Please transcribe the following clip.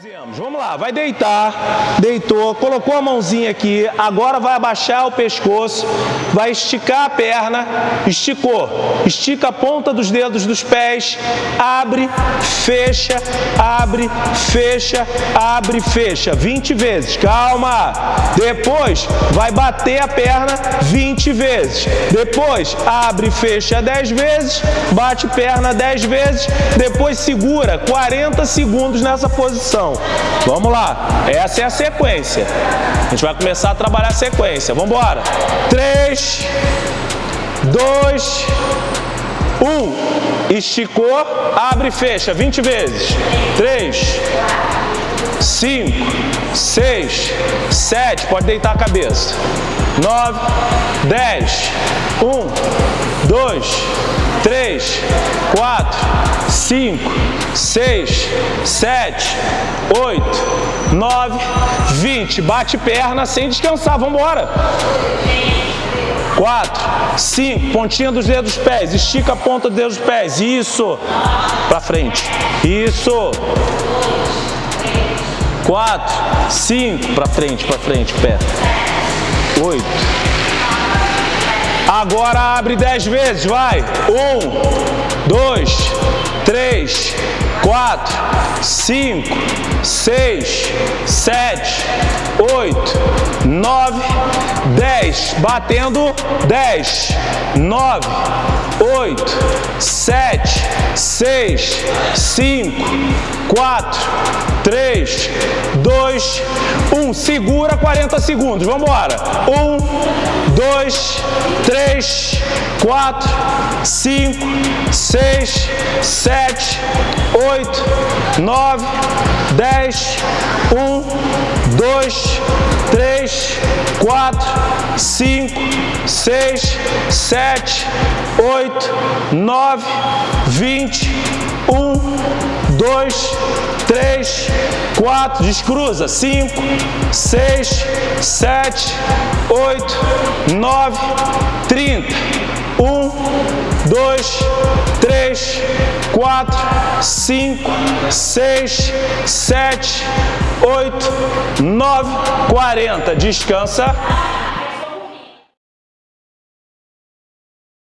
fizemos? Vamos lá, vai deitar, deitou, colocou a mãozinha aqui, agora vai abaixar o pescoço, vai esticar a perna, esticou, estica a ponta dos dedos dos pés, abre, fecha, abre, fecha, abre, fecha, 20 vezes, calma. Depois vai bater a perna 20 vezes, depois abre, fecha 10 vezes, bate perna 10 vezes, depois segura 40 segundos nessa posição. Vamos lá, essa é a sequência. A gente vai começar a trabalhar a sequência. Vamos embora. 3, 2, 1. Esticou, abre e fecha 20 vezes. 3, 5, 6, 7. Pode deitar a cabeça. 9, 10, 1, 2, 3, 4, 5, 6, 7, 8, 9, 20. Bate perna sem descansar. Vamos embora. 4, 5, pontinha dos dedos dos pés, estica a ponta dos dedos dos pés, isso, para frente, isso, 4, 5, para frente, para frente, pé, 8, agora abre 10 vezes, vai, 1, 2, 3, 4, 5, 6, 7, 8, 9, 10, batendo 10, 9, 8, 7, 6, 5, 4, 3, 2, 1. Segura 40 segundos. Vamos embora. 1, 2, 3, 4, 5, 6, 7, 8, 9, 10, 1, 2, 3, 4, 5, 6, 7, 8, 9, 20, 1, 2, 3, 4, descruza, 5, 6, 7, 8, 9, 30, 1, 2, 3, 4, 5, 6, 7, 8, 9, 40. Descansa.